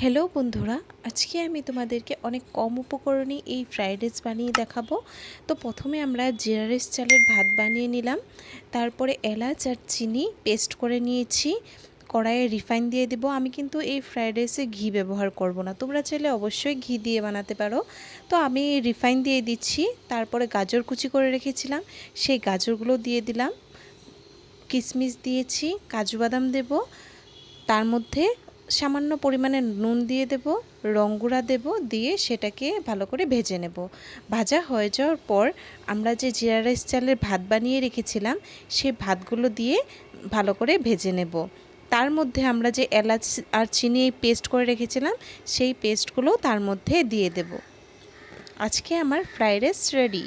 Hello বন্ধুরা। আজকে আমি তোমাদেরকে অনেক কম উপকরণে এই ফ্রাইড রাইস বানিয়ে দেখাবো। তো প্রথমে আমরা জিরা রাইস চালের ভাত বানিয়ে নিলাম। তারপরে এলাচ আর চিনি পেস্ট করে নিয়েছি। কড়াইয়ে রিফাইন দিয়ে দেবো। আমি কিন্তু এই ফ্রাইড রাইসে ঘি ব্যবহার করব না। তোমরা চাইলে অবশ্যই ঘি দিয়ে বানাতে পারো। তো আমি রিফাইন দিয়ে দিচ্ছি। তারপরে গাজর কুচি করে রেখেছিলাম। সেই গাজরগুলো দিয়ে দিলাম। কিশমিশ দিয়েছি। কাজু বাদাম দেব। তার মধ্যে সামান্য পরিমাণে নুন দিয়ে দেব রঙ্গুড়া দেব, দিয়ে সেটাকে ভালো করে ভেজে নেব। ভাজা হয়ে যাওয়ার পর আমরা যে জিরা রাইস চালের ভাত বানিয়ে রেখেছিলাম সেই ভাতগুলো দিয়ে ভালো করে ভেজে নেব। তার মধ্যে আমরা যে এলাচ আর চিনি পেস্ট করে রেখেছিলাম, সেই পেস্টগুলো তার মধ্যে দিয়ে দেব। আজকে আমার ফ্রাইড রাইস রেডি।